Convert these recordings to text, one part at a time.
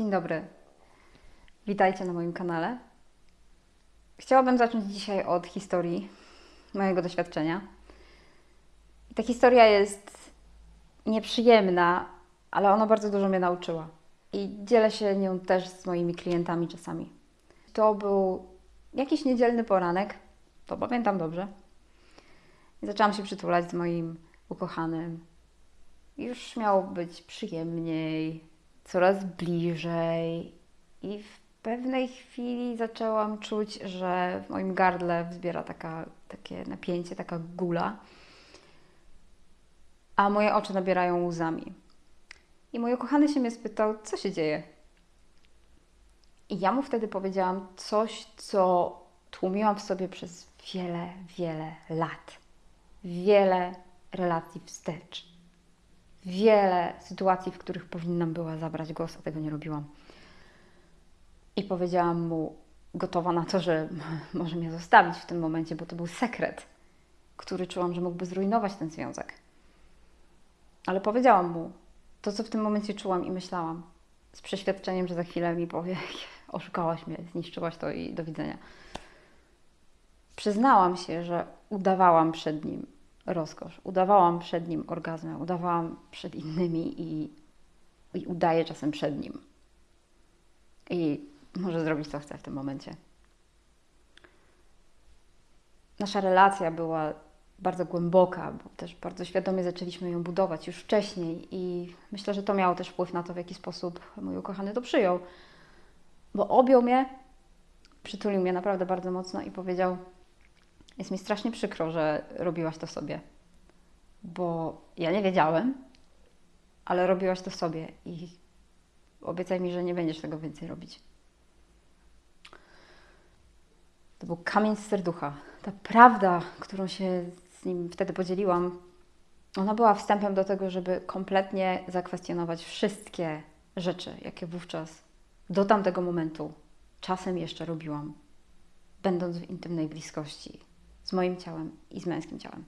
Dzień dobry. Witajcie na moim kanale. Chciałabym zacząć dzisiaj od historii mojego doświadczenia. Ta historia jest nieprzyjemna, ale ona bardzo dużo mnie nauczyła. I dzielę się nią też z moimi klientami czasami. To był jakiś niedzielny poranek, to pamiętam dobrze. I zaczęłam się przytulać z moim ukochanym. Już miało być przyjemniej, coraz bliżej. I w pewnej chwili zaczęłam czuć, że w moim gardle wzbiera taka, takie napięcie, taka gula, a moje oczy nabierają łzami. I mój ukochany się mnie spytał, co się dzieje. I ja mu wtedy powiedziałam coś, co tłumiłam w sobie przez wiele, wiele lat. Wiele relacji wstecz. Wiele sytuacji, w których powinnam była zabrać głos, a tego nie robiłam. I powiedziałam mu, gotowa na to, że może mnie zostawić w tym momencie, bo to był sekret, który czułam, że mógłby zrujnować ten związek. Ale powiedziałam mu to, co w tym momencie czułam i myślałam, z przeświadczeniem, że za chwilę mi powie, oszukałaś mnie, zniszczyłaś to i do widzenia. Przyznałam się, że udawałam przed nim rozkosz, udawałam przed nim orgazmem, udawałam przed innymi i, i udaję czasem przed nim. I może zrobić co chce w tym momencie. Nasza relacja była bardzo głęboka, bo też bardzo świadomie zaczęliśmy ją budować już wcześniej i myślę, że to miało też wpływ na to, w jaki sposób mój ukochany to przyjął. Bo objął mnie, przytulił mnie naprawdę bardzo mocno i powiedział: Jest mi strasznie przykro, że robiłaś to sobie, bo ja nie wiedziałem, ale robiłaś to sobie i obiecaj mi, że nie będziesz tego więcej robić. To był kamień z serducha. Ta prawda, którą się z nim wtedy podzieliłam, ona była wstępem do tego, żeby kompletnie zakwestionować wszystkie rzeczy, jakie wówczas do tamtego momentu czasem jeszcze robiłam, będąc w intymnej bliskości z moim ciałem i z męskim ciałem.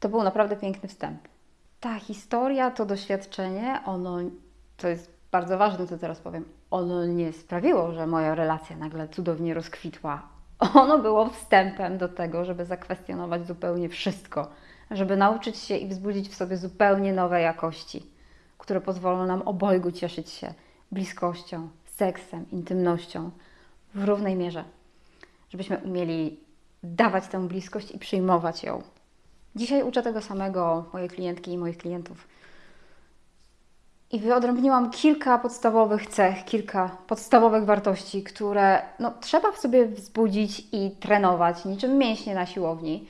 To był naprawdę piękny wstęp. Ta historia, to doświadczenie, ono, to jest bardzo ważne, co teraz powiem, ono nie sprawiło, że moja relacja nagle cudownie rozkwitła. Ono było wstępem do tego, żeby zakwestionować zupełnie wszystko, żeby nauczyć się i wzbudzić w sobie zupełnie nowe jakości, które pozwolą nam obojgu cieszyć się bliskością, seksem, intymnością w równej mierze. Żebyśmy umieli dawać tę bliskość i przyjmować ją. Dzisiaj uczę tego samego moje klientki i moich klientów. I wyodrębniłam kilka podstawowych cech, kilka podstawowych wartości, które no, trzeba w sobie wzbudzić i trenować, niczym mięśnie na siłowni.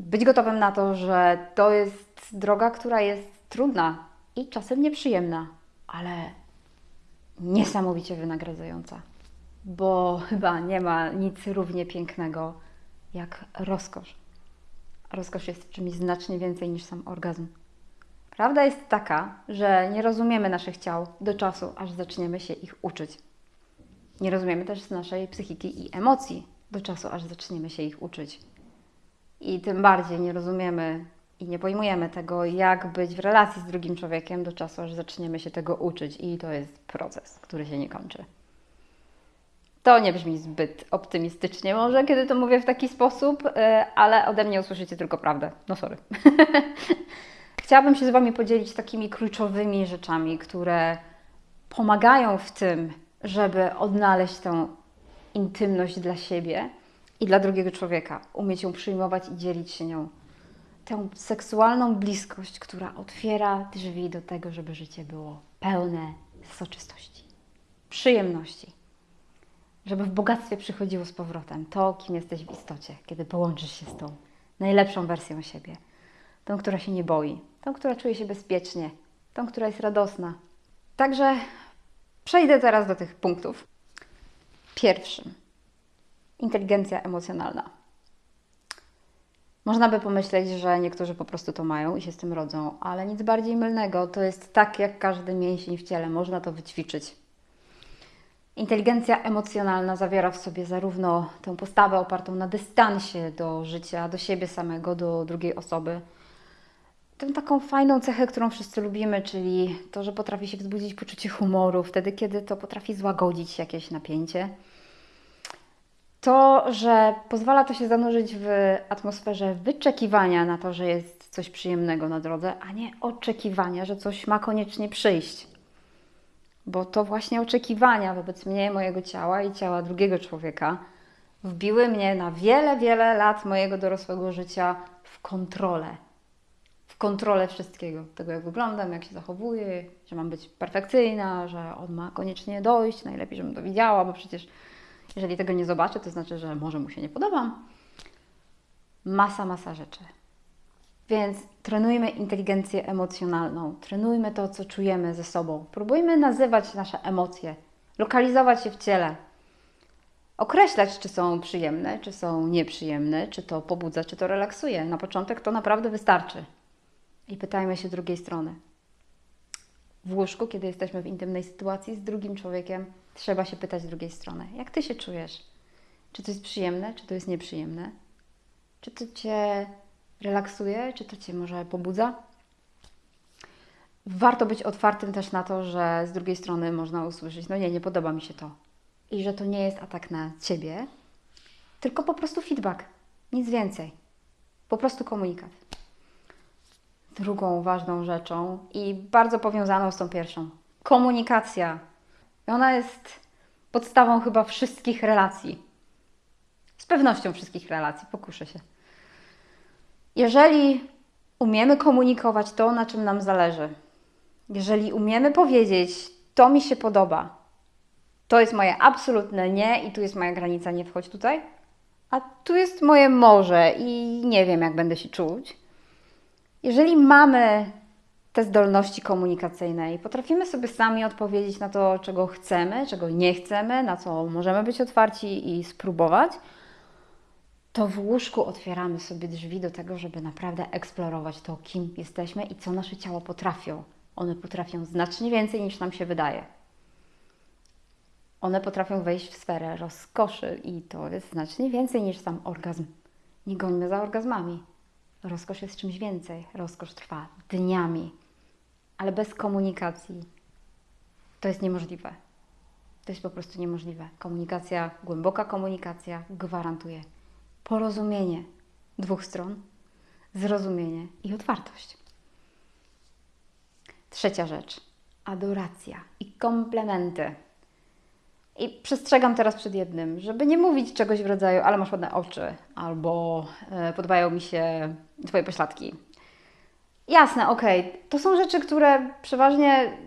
Być gotowym na to, że to jest droga, która jest trudna i czasem nieprzyjemna, ale niesamowicie wynagradzająca. Bo chyba nie ma nic równie pięknego jak rozkosz. Rozkosz jest czymś znacznie więcej niż sam orgazm. Prawda jest taka, że nie rozumiemy naszych ciał do czasu, aż zaczniemy się ich uczyć. Nie rozumiemy też naszej psychiki i emocji do czasu, aż zaczniemy się ich uczyć. I tym bardziej nie rozumiemy i nie pojmujemy tego, jak być w relacji z drugim człowiekiem do czasu, aż zaczniemy się tego uczyć. I to jest proces, który się nie kończy. To nie brzmi zbyt optymistycznie, może kiedy to mówię w taki sposób, ale ode mnie usłyszycie tylko prawdę. No sorry. Chciałabym się z Wami podzielić takimi kluczowymi rzeczami, które pomagają w tym, żeby odnaleźć tę intymność dla siebie i dla drugiego człowieka, umieć ją przyjmować i dzielić się nią. Tę seksualną bliskość, która otwiera drzwi do tego, żeby życie było pełne soczystości, przyjemności. Żeby w bogactwie przychodziło z powrotem to, kim jesteś w istocie, kiedy połączysz się z tą najlepszą wersją siebie tą, która się nie boi, tą, która czuje się bezpiecznie, tą, która jest radosna. Także przejdę teraz do tych punktów. Pierwszym inteligencja emocjonalna. Można by pomyśleć, że niektórzy po prostu to mają i się z tym rodzą, ale nic bardziej mylnego. To jest tak jak każdy mięsień w ciele, można to wyćwiczyć. Inteligencja emocjonalna zawiera w sobie zarówno tę postawę opartą na dystansie do życia, do siebie samego, do drugiej osoby, tę taką fajną cechę, którą wszyscy lubimy, czyli to, że potrafi się wzbudzić poczucie humoru, wtedy, kiedy to potrafi złagodzić jakieś napięcie. To, że pozwala to się zanurzyć w atmosferze wyczekiwania na to, że jest coś przyjemnego na drodze, a nie oczekiwania, że coś ma koniecznie przyjść. Bo to właśnie oczekiwania wobec mnie, mojego ciała i ciała drugiego człowieka wbiły mnie na wiele, wiele lat mojego dorosłego życia w kontrolę. W kontrolę wszystkiego. Tego, jak wyglądam, jak się zachowuję, że mam być perfekcyjna, że on ma koniecznie dojść, najlepiej, żebym to widziała, bo przecież jeżeli tego nie zobaczę, to znaczy, że może mu się nie podobam. Masa, masa rzeczy. Więc trenujmy inteligencję emocjonalną, trenujmy to, co czujemy ze sobą. Próbujmy nazywać nasze emocje, lokalizować je w ciele, określać, czy są przyjemne, czy są nieprzyjemne, czy to pobudza, czy to relaksuje. Na początek to naprawdę wystarczy. I pytajmy się drugiej strony. W łóżku, kiedy jesteśmy w intymnej sytuacji z drugim człowiekiem, trzeba się pytać drugiej strony: jak ty się czujesz? Czy to jest przyjemne, czy to jest nieprzyjemne? Czy to cię relaksuje, czy to cię może pobudza? Warto być otwartym też na to, że z drugiej strony można usłyszeć: No nie, nie podoba mi się to. I że to nie jest atak na ciebie, tylko po prostu feedback. Nic więcej. Po prostu komunikat. Drugą ważną rzeczą i bardzo powiązaną z tą pierwszą komunikacja. I ona jest podstawą chyba wszystkich relacji. Z pewnością wszystkich relacji, pokuszę się. Jeżeli umiemy komunikować to, na czym nam zależy, jeżeli umiemy powiedzieć, to mi się podoba, to jest moje absolutne nie i tu jest moja granica, nie wchodź tutaj, a tu jest moje morze i nie wiem, jak będę się czuć. Jeżeli mamy te zdolności komunikacyjne i potrafimy sobie sami odpowiedzieć na to, czego chcemy, czego nie chcemy, na co możemy być otwarci i spróbować, to w łóżku otwieramy sobie drzwi do tego, żeby naprawdę eksplorować to, kim jesteśmy i co nasze ciało potrafią. One potrafią znacznie więcej niż nam się wydaje. One potrafią wejść w sferę rozkoszy i to jest znacznie więcej niż sam orgazm. Nie gońmy za orgazmami. Rozkosz jest czymś więcej. Rozkosz trwa dniami, ale bez komunikacji to jest niemożliwe. To jest po prostu niemożliwe. Komunikacja, głęboka komunikacja gwarantuje porozumienie dwóch stron, zrozumienie i otwartość. Trzecia rzecz adoracja i komplementy. I przestrzegam teraz przed jednym, żeby nie mówić czegoś w rodzaju, ale masz ładne oczy, albo e, podobają mi się Twoje pośladki. Jasne, okej, okay. to są rzeczy, które przeważnie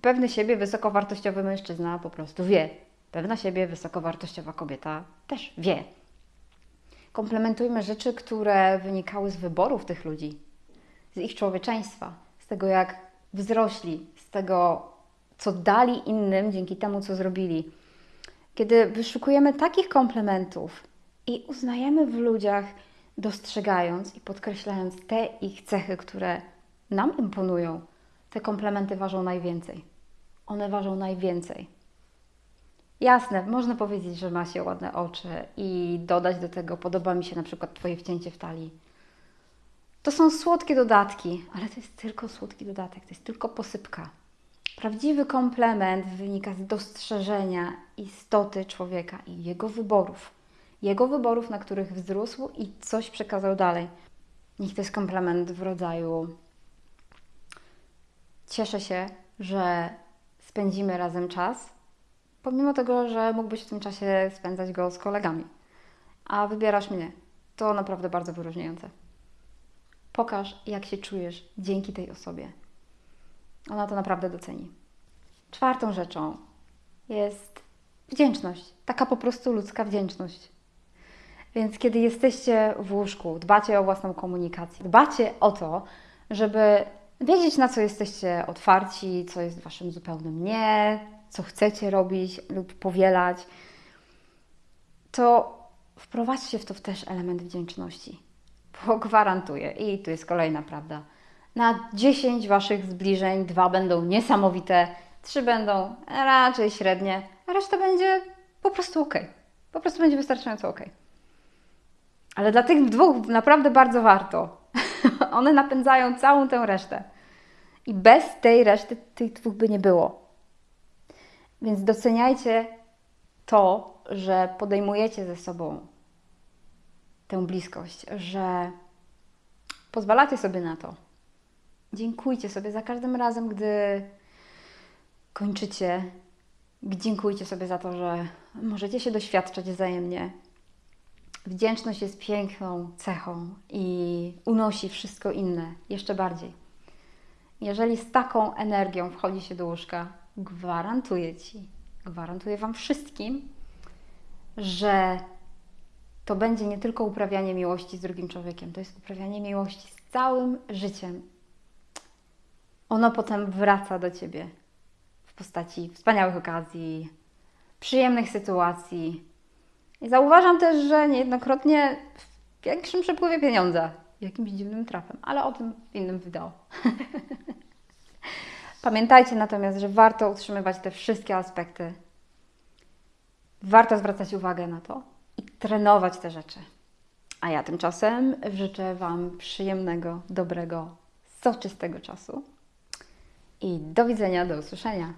pewny siebie wysokowartościowy mężczyzna po prostu wie. Pewna siebie wysokowartościowa kobieta też wie. Komplementujmy rzeczy, które wynikały z wyborów tych ludzi, z ich człowieczeństwa, z tego jak wzrośli, z tego, co dali innym dzięki temu, co zrobili. Kiedy wyszukujemy takich komplementów i uznajemy w ludziach, dostrzegając i podkreślając te ich cechy, które nam imponują, te komplementy ważą najwięcej. One ważą najwięcej. Jasne, można powiedzieć, że ma się ładne oczy i dodać do tego, podoba mi się na przykład Twoje wcięcie w talii. To są słodkie dodatki, ale to jest tylko słodki dodatek, to jest tylko posypka. Prawdziwy komplement wynika z dostrzeżenia istoty człowieka i jego wyborów. Jego wyborów, na których wzrósł i coś przekazał dalej. Niech to jest komplement w rodzaju cieszę się, że spędzimy razem czas, pomimo tego, że mógłbyś w tym czasie spędzać go z kolegami, a wybierasz mnie. To naprawdę bardzo wyróżniające. Pokaż, jak się czujesz dzięki tej osobie. Ona to naprawdę doceni. Czwartą rzeczą jest wdzięczność. Taka po prostu ludzka wdzięczność. Więc kiedy jesteście w łóżku, dbacie o własną komunikację, dbacie o to, żeby wiedzieć, na co jesteście otwarci, co jest waszym zupełnym nie, co chcecie robić lub powielać, to wprowadźcie w to też element wdzięczności. Bo gwarantuję, i tu jest kolejna prawda, na 10 waszych zbliżeń dwa będą niesamowite, trzy będą raczej średnie, a reszta będzie po prostu ok. Po prostu będzie wystarczająco ok. Ale dla tych dwóch naprawdę bardzo warto. One napędzają całą tę resztę. I bez tej reszty tych dwóch by nie było. Więc doceniajcie to, że podejmujecie ze sobą tę bliskość, że pozwalacie sobie na to. Dziękujcie sobie za każdym razem, gdy kończycie. Dziękujcie sobie za to, że możecie się doświadczać wzajemnie. Wdzięczność jest piękną cechą i unosi wszystko inne jeszcze bardziej. Jeżeli z taką energią wchodzi się do łóżka, gwarantuję Ci, gwarantuję Wam wszystkim, że to będzie nie tylko uprawianie miłości z drugim człowiekiem, to jest uprawianie miłości z całym życiem. Ono potem wraca do Ciebie w postaci wspaniałych okazji, przyjemnych sytuacji. I zauważam też, że niejednokrotnie w większym przepływie pieniądza, jakimś dziwnym trafem, ale o tym w innym wideo. Pamiętajcie natomiast, że warto utrzymywać te wszystkie aspekty. Warto zwracać uwagę na to i trenować te rzeczy. A ja tymczasem życzę Wam przyjemnego, dobrego, soczystego czasu i do widzenia, do usłyszenia.